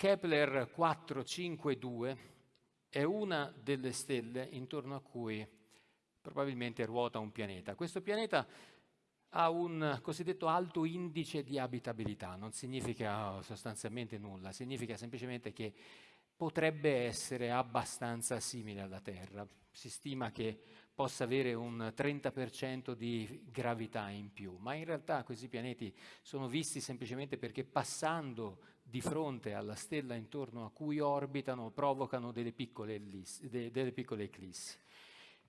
Kepler 452 è una delle stelle intorno a cui probabilmente ruota un pianeta. Questo pianeta ha un cosiddetto alto indice di abitabilità, non significa sostanzialmente nulla, significa semplicemente che potrebbe essere abbastanza simile alla Terra. Si stima che possa avere un 30% di gravità in più, ma in realtà questi pianeti sono visti semplicemente perché passando di fronte alla stella intorno a cui orbitano provocano delle piccole, ellissi, delle piccole eclissi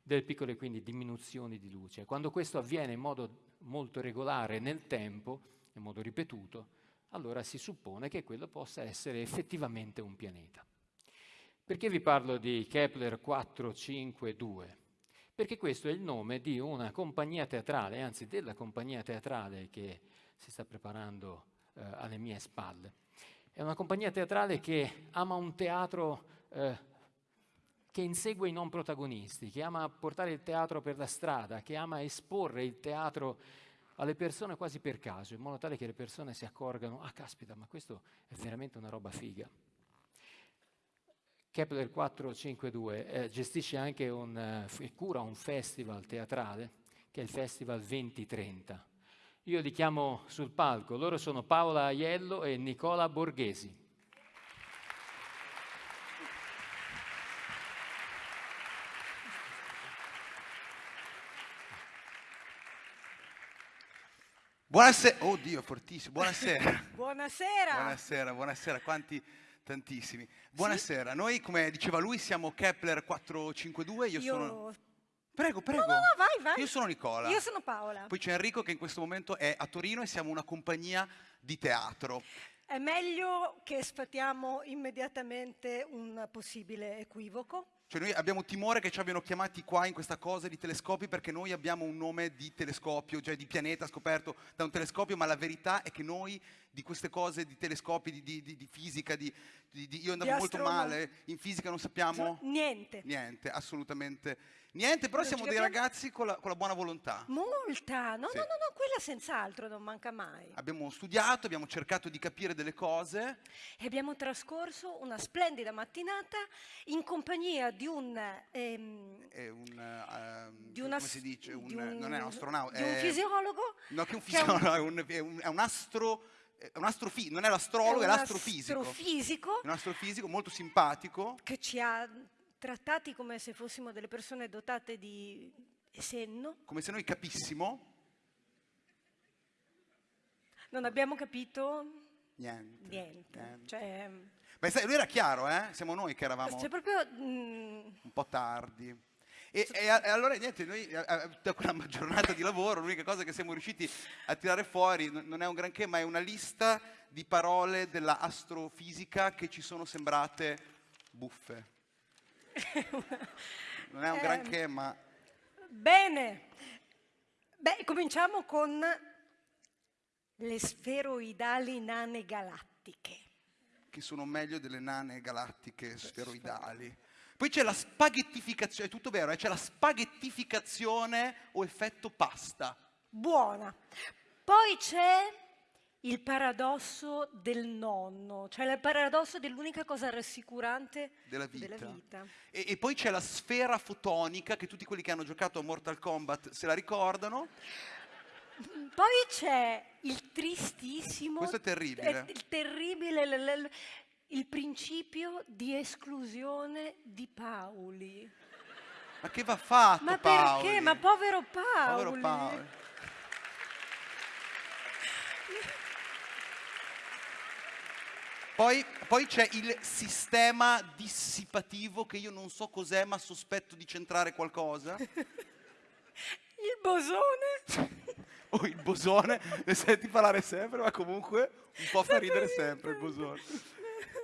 delle piccole quindi diminuzioni di luce. Quando questo avviene in modo molto regolare nel tempo, in modo ripetuto, allora si suppone che quello possa essere effettivamente un pianeta. Perché vi parlo di Kepler 452? Perché questo è il nome di una compagnia teatrale, anzi della compagnia teatrale che si sta preparando eh, alle mie spalle. È una compagnia teatrale che ama un teatro eh, che insegue i non protagonisti, che ama portare il teatro per la strada, che ama esporre il teatro alle persone quasi per caso, in modo tale che le persone si accorgano, ah caspita, ma questo è veramente una roba figa. Kepler 452 eh, gestisce anche un, eh, cura un festival teatrale, che è il Festival 2030. Io li chiamo sul palco, loro sono Paola Aiello e Nicola Borghesi. Buonasera, oddio, fortissimo, buonasera. buonasera. Buonasera, buonasera, quanti tantissimi. Buonasera, sì? noi come diceva lui siamo Kepler 452, io, io... sono... Prego, prego. No, no, no, vai, vai. Io sono Nicola. Io sono Paola. Poi c'è Enrico che in questo momento è a Torino e siamo una compagnia di teatro. È meglio che sfatiamo immediatamente un possibile equivoco. Cioè noi abbiamo timore che ci abbiano chiamati qua in questa cosa di telescopi perché noi abbiamo un nome di telescopio, cioè di pianeta scoperto da un telescopio, ma la verità è che noi di queste cose, di telescopi, di, di, di fisica, di, io andavo molto male, in fisica non sappiamo... Niente. Niente, assolutamente Niente, però non siamo dei ragazzi con la, con la, buona volontà. Molta, no, sì. no, no, no, quella senz'altro non manca mai. Abbiamo studiato, abbiamo cercato di capire delle cose. E abbiamo trascorso una splendida mattinata in compagnia di un... Ehm, è un uh, di una, come si dice? Un, un, non è un astronauta. Di un fisiologo? No, che un fisiologo, è un, è un, è un astro è non è l'astrologo, è, l'astrofisico. Astrofisico. Un astrofisico molto simpatico. Che ci ha trattati come se fossimo delle persone dotate di senno. Come se noi capissimo. Non abbiamo capito niente. niente. niente. Cioè, Beh, sai, lui era chiaro, eh? Siamo noi che eravamo cioè proprio, mm, un po' tardi. E, e, e, allora niente, noi da quella giornata di lavoro l'unica cosa che siamo riusciti a tirare fuori non è un granché, ma è una lista di parole della astrofisica che ci sono sembrate buffe non è un granché, eh, ma... Bene. Beh, cominciamo con le sferoidali nane galattiche. Che sono meglio delle nane galattiche sferoidali. Poi c'è la spaghettificazione, è tutto vero, eh? c'è la spaghettificazione o effetto pasta. Buona. Poi c'è il paradosso del nonno, cioè il paradosso dell'unica cosa rassicurante della vita. Della vita. E, e, poi c'è la sfera fotonica, che tutti quelli che hanno giocato a Mortal Kombat se la ricordano. Poi c'è il tristissimo... Questo è terribile. Il terribile, il, principio di esclusione di Paoli. Ma che va fatto Ma Paoli? perché? Ma povero Paoli. Povero Paoli. Poi, poi c'è il sistema dissipativo che io non so cos'è ma sospetto di centrare qualcosa. Il bosone. o oh, il bosone, ne senti parlare sempre, ma comunque un po' fa ridere sempre il bosone.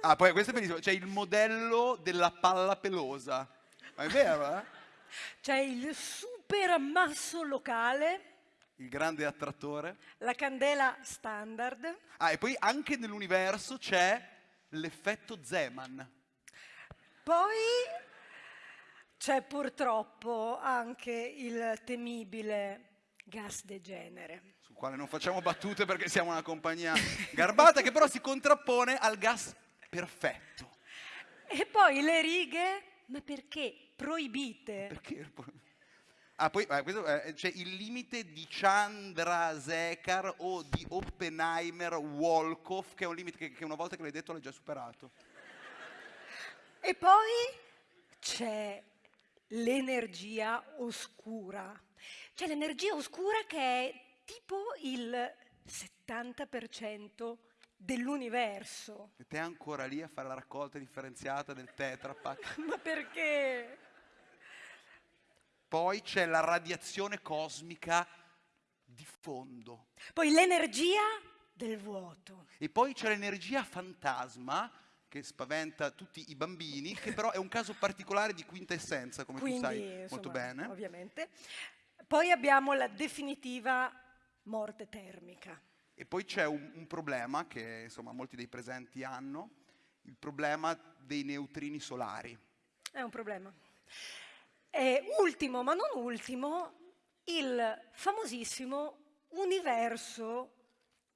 Ah, poi questo è bellissimo, c'è il modello della palla pelosa. Ma è vero, eh? C'è il super ammasso locale. Il grande attrattore. La candela standard. Ah, e poi anche nell'universo c'è l'effetto Zeman. Poi c'è purtroppo anche il temibile gas degenere. Sul quale non facciamo battute perché siamo una compagnia garbata che però si contrappone al gas perfetto. E poi le righe, ma perché proibite? Perché? Ah, poi eh, questo, eh, c'è il limite di Chandrasekhar o di Oppenheimer Wolkoff, che è un limite che, che una volta che l'hai detto l'hai già superato. E poi c'è l'energia oscura. C'è l'energia oscura che è tipo il 70% dell'universo. E te ancora lì a fare la raccolta differenziata del Tetra Pak. Ma perché? Poi c'è la radiazione cosmica di fondo. Poi l'energia del vuoto. E poi c'è l'energia fantasma che spaventa tutti i bambini, che però è un caso particolare di quintessenza, come Quindi, tu sai insomma, molto bene. Ovviamente. Poi abbiamo la definitiva morte termica. E poi c'è un, un problema che insomma molti dei presenti hanno, il problema dei neutrini solari. È un problema. E ultimo, ma non ultimo, il famosissimo universo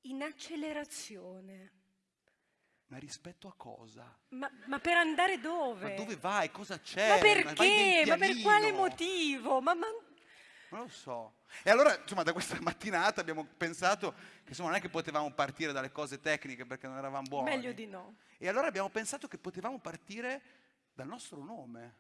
in accelerazione. Ma rispetto a cosa? Ma, ma per andare dove? Ma dove vai? Cosa c'è? Ma perché? Ma per quale motivo? Ma, ma... Non lo so. E allora, insomma, da questa mattinata abbiamo pensato che insomma, non è che potevamo partire dalle cose tecniche perché non eravamo buoni. Meglio di no. E allora abbiamo pensato che potevamo partire dal nostro nome,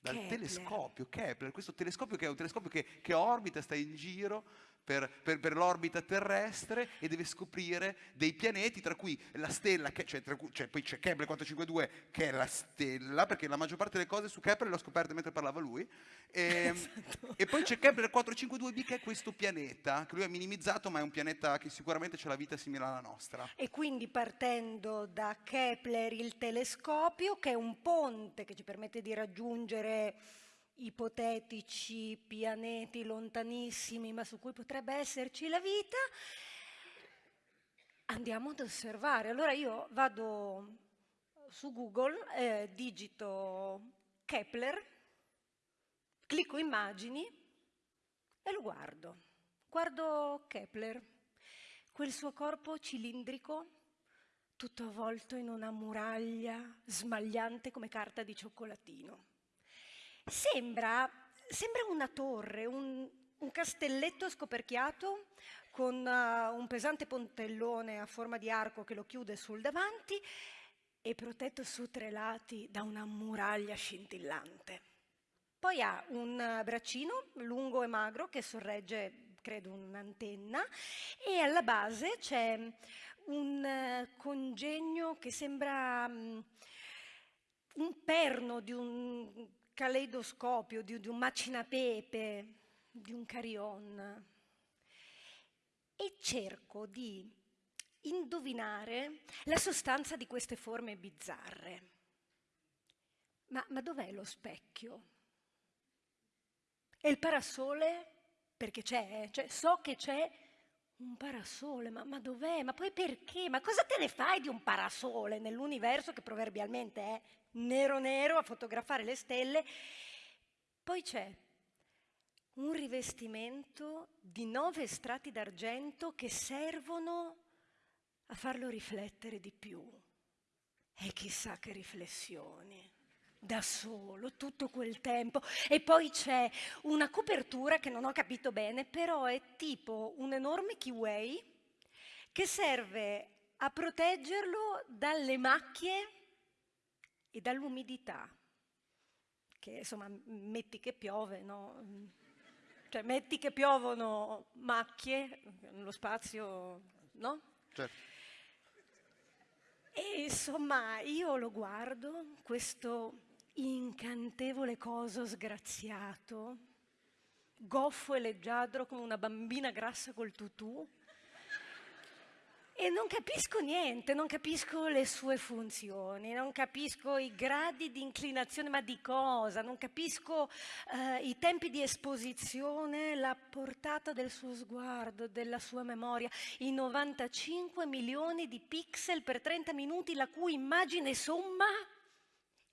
dal Kepler. telescopio Kepler, questo telescopio che è un telescopio che, che orbita, sta in giro per, per, per l'orbita terrestre e deve scoprire dei pianeti, tra cui la stella, che, cioè, cui, cioè, poi c'è Kepler 452 che è la stella, perché la maggior parte delle cose su Kepler le ho scoperte mentre parlava lui, e, Esatto. e poi c'è Kepler 452b che è questo pianeta, che lui ha minimizzato, ma è un pianeta che sicuramente c'è la vita simile alla nostra. E quindi partendo da Kepler il telescopio, che è un ponte che ci permette di raggiungere ipotetici pianeti lontanissimi, ma su cui potrebbe esserci la vita, andiamo ad osservare. Allora io vado su Google, eh, digito Kepler, clicco immagini e lo guardo. Guardo Kepler, quel suo corpo cilindrico, tutto avvolto in una muraglia smagliante come carta di cioccolatino. Sembra, sembra una torre, un, un castelletto scoperchiato con uh, un pesante pontellone a forma di arco che lo chiude sul davanti e protetto su tre lati da una muraglia scintillante. Poi ha un uh, braccino lungo e magro che sorregge, credo, un'antenna e alla base c'è un uh, congegno che sembra um, un perno di un caleidoscopio, di, di un macinapepe, di un carillon. E cerco di indovinare la sostanza di queste forme bizzarre. Ma, ma dov'è lo specchio? E il parasole? Perché c'è, cioè, so che c'è un parasole, ma, ma, dov'è? Ma poi perché? Ma cosa te ne fai di un parasole nell'universo che proverbialmente è nero nero a fotografare le stelle? Poi c'è un rivestimento di nove strati d'argento che servono a farlo riflettere di più. E chissà che riflessioni da solo tutto quel tempo e poi c'è una copertura che non ho capito bene però è tipo un enorme kiwi che serve a proteggerlo dalle macchie e dall'umidità che insomma metti che piove no? cioè metti che piovono macchie nello spazio no? Certo. E insomma, io lo guardo, questo incantevole coso sgraziato, goffo e leggiadro come una bambina grassa col tutù, e non capisco niente, non capisco le sue funzioni, non capisco i gradi di inclinazione, ma di cosa, non capisco eh, i tempi di esposizione, la portata del suo sguardo, della sua memoria, i 95 milioni di pixel per 30 minuti, la cui immagine somma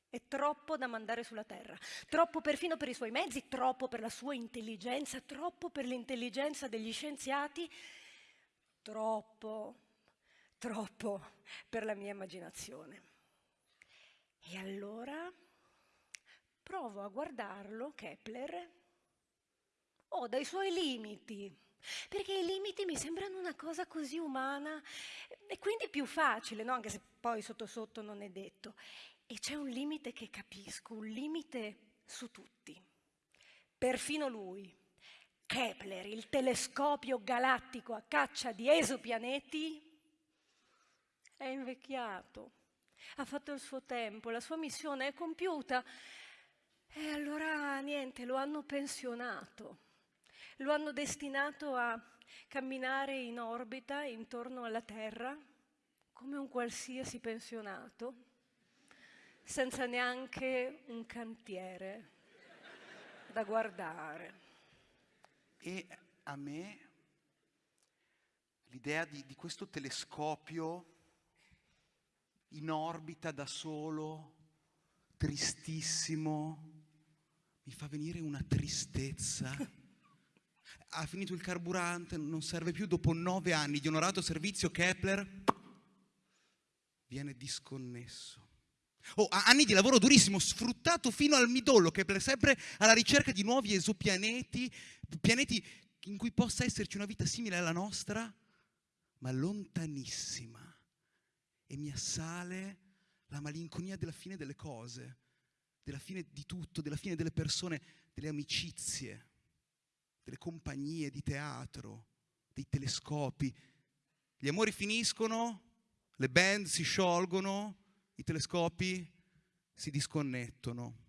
è troppo da mandare sulla Terra, troppo perfino per i suoi mezzi, troppo per la sua intelligenza, troppo per l'intelligenza degli scienziati, troppo troppo per la mia immaginazione. E allora provo a guardarlo, Kepler, ho dai suoi limiti, perché i limiti mi sembrano una cosa così umana e quindi più facile, no? anche se poi sotto sotto non è detto. E c'è un limite che capisco, un limite su tutti, perfino lui. Kepler, il telescopio galattico a caccia di esopianeti, è invecchiato, ha fatto il suo tempo, la sua missione è compiuta. E allora niente, lo hanno pensionato, lo hanno destinato a camminare in orbita intorno alla Terra come un qualsiasi pensionato, senza neanche un cantiere da guardare. E a me l'idea di, di questo telescopio in orbita da solo, tristissimo, mi fa venire una tristezza. Ha finito il carburante, non serve più, dopo nove anni di onorato servizio Kepler viene disconnesso. Oh, anni di lavoro durissimo, sfruttato fino al midollo, Kepler sempre alla ricerca di nuovi esopianeti, pianeti in cui possa esserci una vita simile alla nostra, ma lontanissima. E mi assale la malinconia della fine delle cose, della fine di tutto, della fine delle persone, delle amicizie, delle compagnie di teatro, dei telescopi. Gli amori finiscono, le band si sciolgono, i telescopi si disconnettono.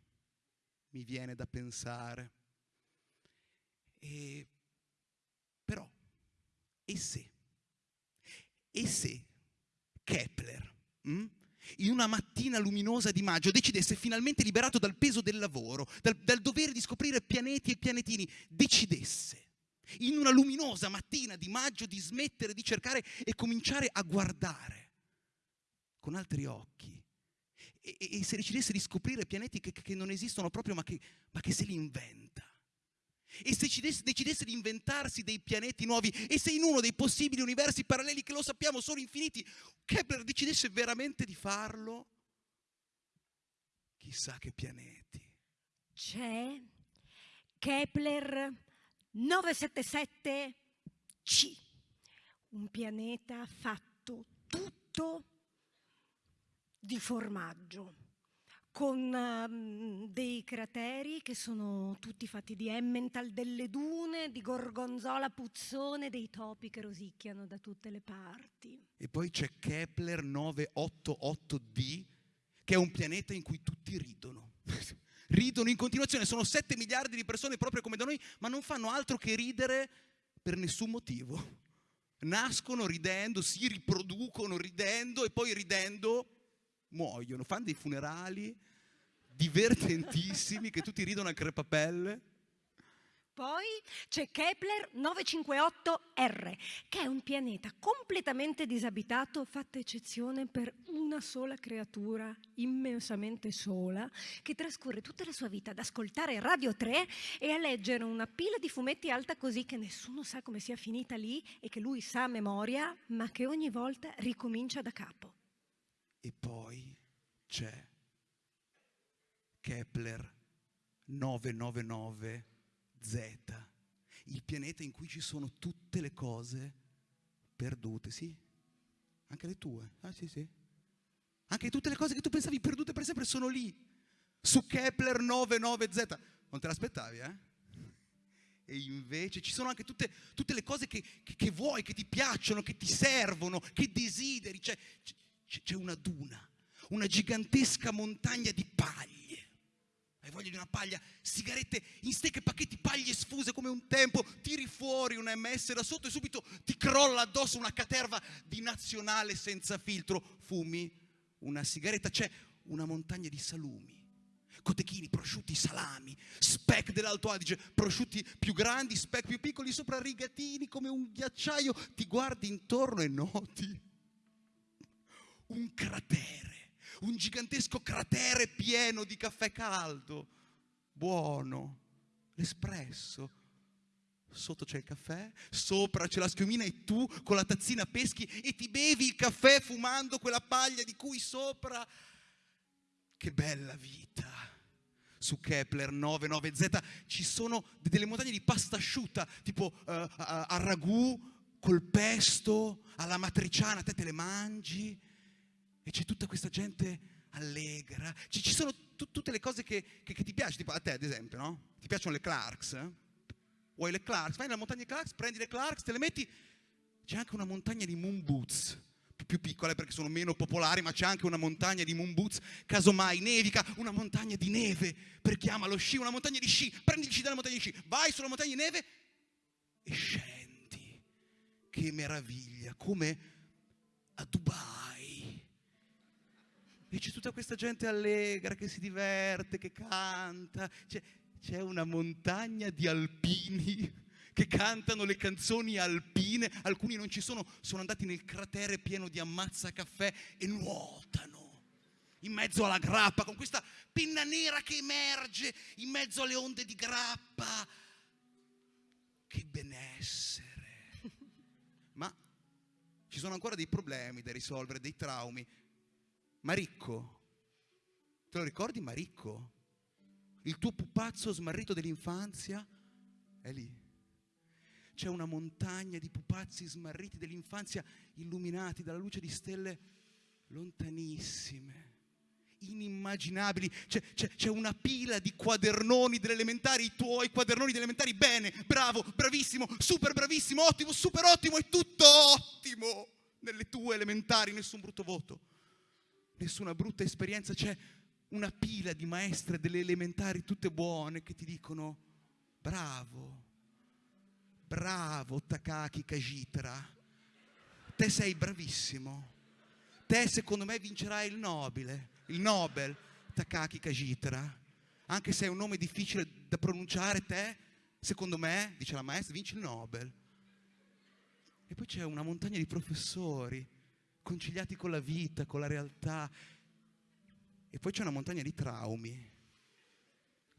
Mi viene da pensare. E, però, e se? E se Kepler, mh, in una mattina luminosa di maggio, decidesse finalmente liberato dal peso del lavoro, dal, dal dovere di scoprire pianeti e pianetini, decidesse in una luminosa mattina di maggio di smettere di cercare e cominciare a guardare con altri occhi. E, e, se decidesse di scoprire pianeti che, che non esistono proprio, ma che, ma che se li inventa. E se decidesse di inventarsi dei pianeti nuovi, e se in uno dei possibili universi paralleli, che lo sappiamo sono infiniti, Kepler decidesse veramente di farlo, chissà che pianeti. C'è Kepler 977c, un pianeta fatto tutto di formaggio con um, dei crateri che sono tutti fatti di Emmental, delle dune, di gorgonzola puzzone, dei topi che rosicchiano da tutte le parti. E poi c'è Kepler 988d, che è un pianeta in cui tutti ridono. ridono in continuazione, sono 7 miliardi di persone proprio come da noi, ma non fanno altro che ridere per nessun motivo. Nascono ridendo, si riproducono ridendo e poi ridendo muoiono, fanno dei funerali divertentissimi che tutti ridono a crepapelle. Poi c'è Kepler 958R, che è un pianeta completamente disabitato, fatta eccezione per una sola creatura immensamente sola, che trascorre tutta la sua vita ad ascoltare Radio 3 e a leggere una pila di fumetti alta così che nessuno sa come sia finita lì e che lui sa a memoria, ma che ogni volta ricomincia da capo. E poi c'è Kepler 999Z, il pianeta in cui ci sono tutte le cose perdute, sì? Anche le tue? Ah sì, sì. Anche tutte le cose che tu pensavi perdute per sempre sono lì, su Kepler 99Z. Non te l'aspettavi, eh? E invece ci sono anche tutte, tutte le cose che, che, che, vuoi, che ti piacciono, che ti servono, che desideri. C'è, c'è una duna, una gigantesca montagna di paglie. Hai voglia di una paglia? Sigarette in stecche, pacchetti, paglie sfuse come un tempo, tiri fuori una MS da sotto e subito ti crolla addosso una caterva di nazionale senza filtro. Fumi una sigaretta, c'è una montagna di salumi. Cotechini, prosciutti, salami, speck dell'Alto Adige, prosciutti più grandi, speck più piccoli, sopra rigatini come un ghiacciaio. Ti guardi intorno e noti un cratere, un gigantesco cratere pieno di caffè caldo, buono, l'espresso. Sotto c'è il caffè, sopra c'è la schiumina e tu con la tazzina peschi e ti bevi il caffè fumando quella paglia di cui sopra che bella vita. Su Kepler 99Z ci sono delle montagne di pasta asciutta, tipo uh, a, a ragù col pesto, alla matriciana, te te le mangi e c'è tutta questa gente allegra. Ci, ci sono t- tutte le cose che, che, che, ti piacciono, tipo a te ad esempio, no? Ti piacciono le Clarks? Eh? Vuoi le Clarks? Vai nella montagna di Clarks, prendi le Clarks, te le metti. C'è anche una montagna di Moon Boots, più piccole perché sono meno popolari, ma c'è anche una montagna di moon boots, casomai nevica, una montagna di neve per chi ama lo sci, una montagna di sci, prendi il sci dalla montagna di sci, vai sulla montagna di neve e scendi. Che meraviglia, come a Dubai. E c'è tutta questa gente allegra che si diverte, che canta, c'è, c'è una montagna di alpini che cantano le canzoni alpine, alcuni non ci sono, sono andati nel cratere pieno di ammazza caffè e nuotano in mezzo alla grappa con questa penna nera che emerge in mezzo alle onde di grappa. Che benessere. Ma ci sono ancora dei problemi da risolvere, dei traumi. Maricco, te lo ricordi Maricco? Il tuo pupazzo smarrito dell'infanzia è lì. C'è una montagna di pupazzi smarriti dell'infanzia illuminati dalla luce di stelle lontanissime, inimmaginabili. C'è, c'è, c'è, una pila di quadernoni delle elementari, i tuoi quadernoni delle elementari, bene, bravo, bravissimo, super bravissimo, ottimo, super ottimo, è tutto ottimo. Nelle tue elementari, nessun brutto voto, nessuna brutta esperienza, c'è una pila di maestre delle elementari tutte buone che ti dicono bravo, Bravo Takaki Kajitra, te sei bravissimo. Te secondo me vincerai il Nobile, il Nobel Takaki Kajitra. Anche se è un nome difficile da pronunciare, te secondo me, dice la maestra, vinci il Nobel. E poi c'è una montagna di professori conciliati con la vita, con la realtà. E poi c'è una montagna di traumi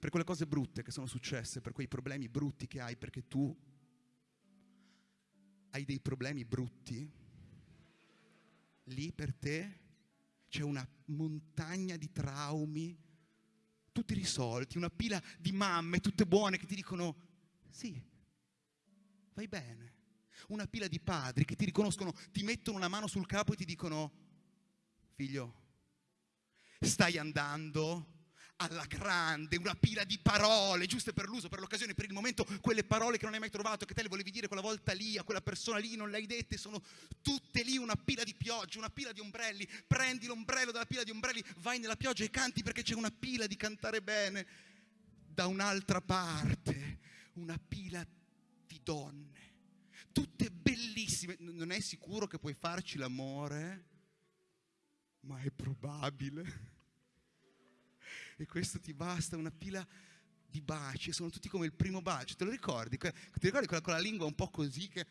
per quelle cose brutte che sono successe, per quei problemi brutti che hai perché tu hai dei problemi brutti, lì per te c'è una montagna di traumi, tutti risolti, una pila di mamme tutte buone che ti dicono sì, vai bene. Una pila di padri che ti riconoscono, ti mettono una mano sul capo e ti dicono figlio, stai andando alla grande, una pila di parole, giuste per l'uso, per l'occasione, per il momento, quelle parole che non hai mai trovato, che te le volevi dire quella volta lì, a quella persona lì, non le hai dette, sono tutte lì una pila di pioggia, una pila di ombrelli, prendi l'ombrello dalla pila di ombrelli, vai nella pioggia e canti perché c'è una pila di cantare bene. Da un'altra parte, una pila di donne, tutte bellissime, non è sicuro che puoi farci l'amore, ma è probabile. E questo ti basta, una pila di baci, sono tutti come il primo bacio, te lo ricordi? Ti ricordi quella con la lingua un po' così che,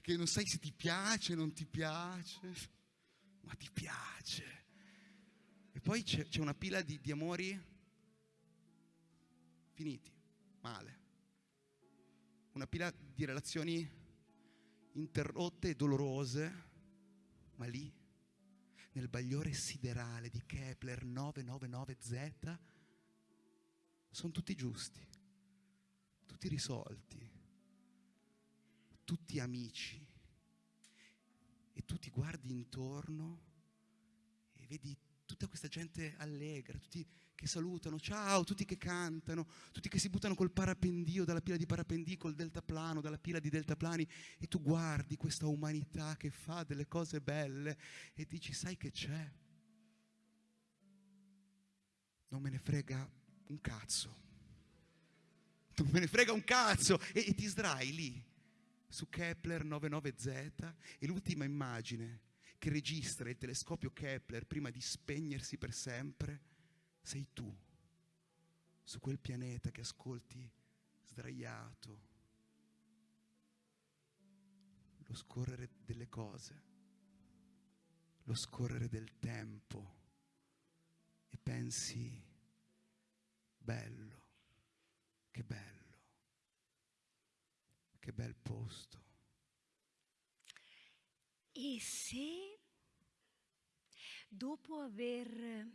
che non sai se ti piace, non ti piace, ma ti piace. E poi c'è, c'è una pila di, di amori finiti, male, una pila di relazioni interrotte e dolorose, ma lì nel bagliore siderale di Kepler 999Z, sono tutti giusti, tutti risolti, tutti amici. E tu ti guardi intorno e vedi tutta questa gente allegra, tutti che salutano, ciao, tutti che cantano, tutti che si buttano col parapendio dalla pila di parapendio, col deltaplano, dalla pila di deltaplani e tu guardi questa umanità che fa delle cose belle e dici, sai che c'è? Non me ne frega un cazzo. Non me ne frega un cazzo. E, e ti sdrai lì su Kepler 99Z e l'ultima immagine che registra il telescopio Kepler prima di spegnersi per sempre sei tu su quel pianeta che ascolti sdraiato lo scorrere delle cose, lo scorrere del tempo e pensi, bello, che bello, che bel posto. E se dopo aver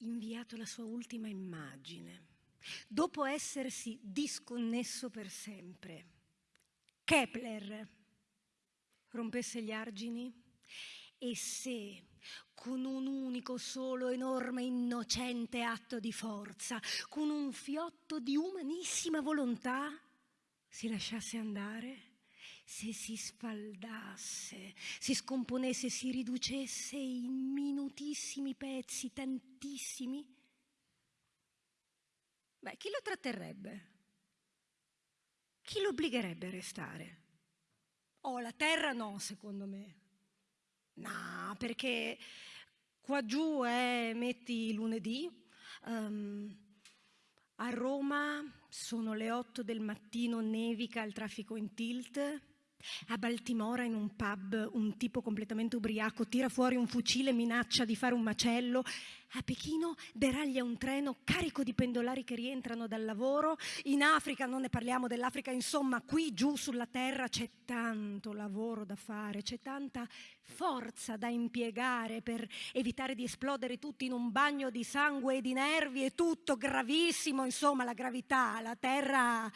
inviato la sua ultima immagine, dopo essersi disconnesso per sempre, Kepler rompesse gli argini e se con un unico solo enorme innocente atto di forza, con un fiotto di umanissima volontà, si lasciasse andare, se si sfaldasse, si scomponesse, si riducesse in minutissimi pezzi, tantissimi, beh, chi lo tratterrebbe? Chi lo obbligherebbe a restare? Oh, la terra no, secondo me. No, perché qua giù è, metti lunedì, um, a Roma sono le 8 del mattino, nevica, il traffico in tilt, a Baltimora in un pub un tipo completamente ubriaco tira fuori un fucile minaccia di fare un macello. A Pechino deraglia un treno carico di pendolari che rientrano dal lavoro. In Africa, non ne parliamo dell'Africa, insomma, qui giù sulla terra c'è tanto lavoro da fare, c'è tanta forza da impiegare per evitare di esplodere tutti in un bagno di sangue e di nervi e tutto gravissimo, insomma, la gravità. La terra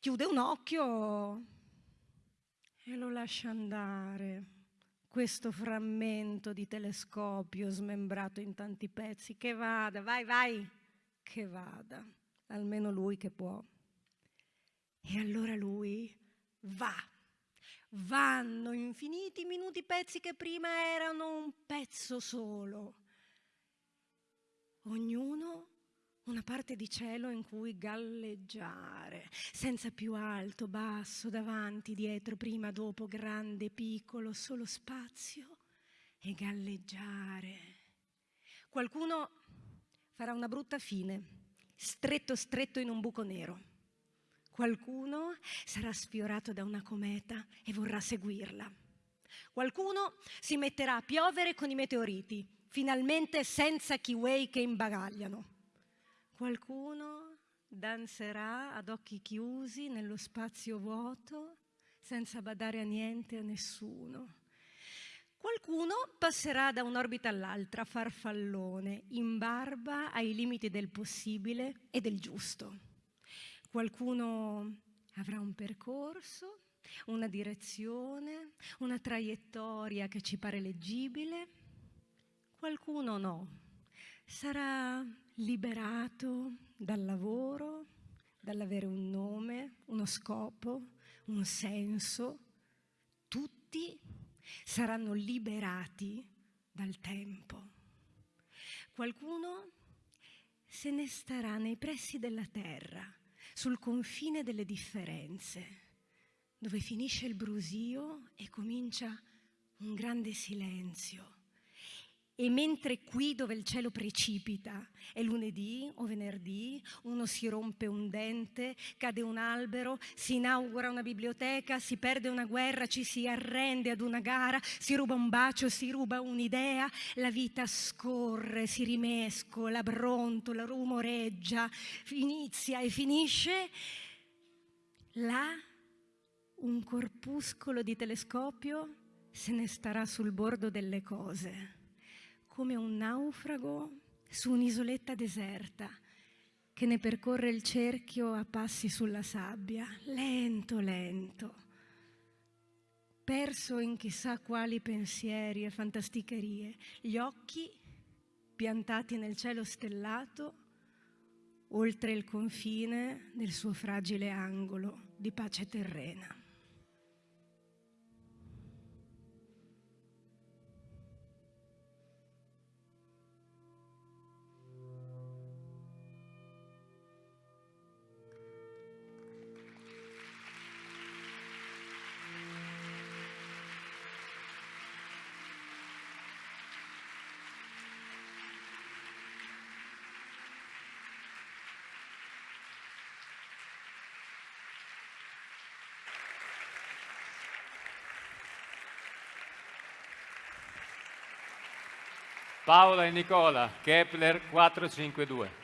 chiude un occhio e lo lascia andare questo frammento di telescopio smembrato in tanti pezzi. Che vada, vai, vai, che vada, almeno lui che può. E allora lui va. Vanno infiniti minuti pezzi che prima erano un pezzo solo. Ognuno una parte di cielo in cui galleggiare, senza più alto, basso, davanti, dietro, prima, dopo, grande, piccolo, solo spazio e galleggiare. Qualcuno farà una brutta fine, stretto stretto in un buco nero. Qualcuno sarà sfiorato da una cometa e vorrà seguirla. Qualcuno si metterà a piovere con i meteoriti, finalmente senza kiwi che imbagagliano. Qualcuno danzerà ad occhi chiusi nello spazio vuoto senza badare a niente a nessuno. Qualcuno passerà da un'orbita all'altra, farfallone, in barba ai limiti del possibile e del giusto. Qualcuno avrà un percorso, una direzione, una traiettoria che ci pare leggibile, qualcuno no. Sarà liberato dal lavoro, dall'avere un nome, uno scopo, un senso. Tutti saranno liberati dal tempo. Qualcuno se ne starà nei pressi della terra, sul confine delle differenze, dove finisce il brusio e comincia un grande silenzio e mentre qui dove il cielo precipita è lunedì o venerdì, uno si rompe un dente, cade un albero, si inaugura una biblioteca, si perde una guerra, ci si arrende ad una gara, si ruba un bacio, si ruba un'idea, la vita scorre, si rimescola, brontola, rumoreggia, inizia e finisce. Là un corpuscolo di telescopio se ne starà sul bordo delle cose come un naufrago su un'isoletta deserta che ne percorre il cerchio a passi sulla sabbia, lento, lento, perso in chissà quali pensieri e fantasticherie, gli occhi piantati nel cielo stellato, oltre il confine del suo fragile angolo di pace terrena. Paola e Nicola, Kepler 452.